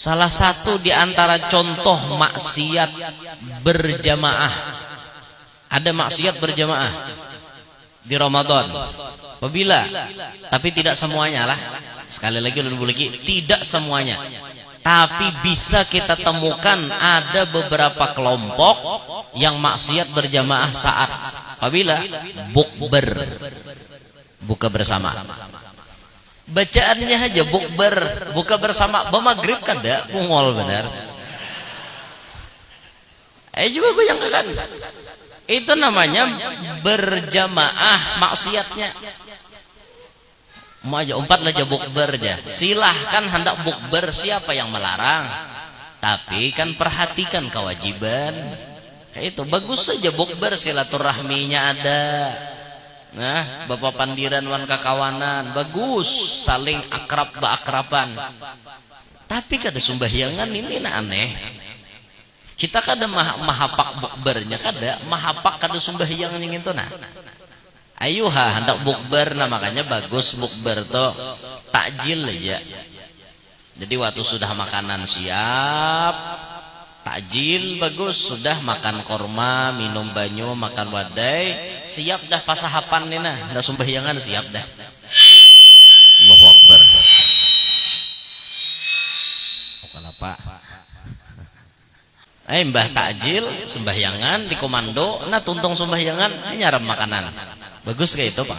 Salah satu di antara contoh maksiat berjamaah. Ada maksiat berjamaah di Ramadan. Apabila, tapi tidak semuanya lah. Sekali lagi lebih lagi, tidak semuanya. Tapi bisa kita temukan ada beberapa kelompok yang maksiat berjamaah saat apabila bukber buka bersama bacaannya aja bukber buka bersama bemagrib kan dah pungol benar. Eh juga gue yang kan? Itu namanya berjamaah maksiatnya. Mau aja empat aja bukber aja silahkan hendak bukber siapa yang melarang? Tapi kan perhatikan kewajiban. Itu bagus saja bukber silaturahminya ada Nah, bapak pandiran wan kakawanan bagus, saling akrab baakraban. Tapi kada sumbahyangan ini na aneh. Kita kada mah mahapak bukbernya kada, mahapak kada sumbahyangan yang itu nah. Ayuha hendak bukber nah makanya bagus bukber to takjil aja. Jadi waktu sudah makanan siap, takjil bagus. Sudah makan korma minum banyu makan wadai. Siap dah pasahapan nih nah. Dah sumbahyangan siap dah. Allahu Akbar. Kenapa? Eh mbah takjil sembahyangan di komando nah tuntung sembahyangan nyarap makanan. Bagus kayak itu pak?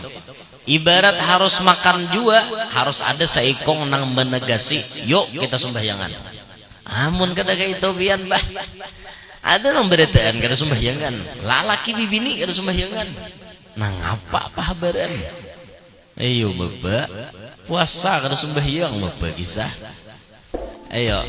Ibarat harus makan juga harus ada seikong nang menegasi. Yuk kita sembahyangan amun kada kayak itu bian bah ada nang beretaan kada sembahyangan lalaki bibini kada sembahyangan nah ngapa apa habaran ayo bapak. Puasa kada sembahyang bapak kisah. Ayo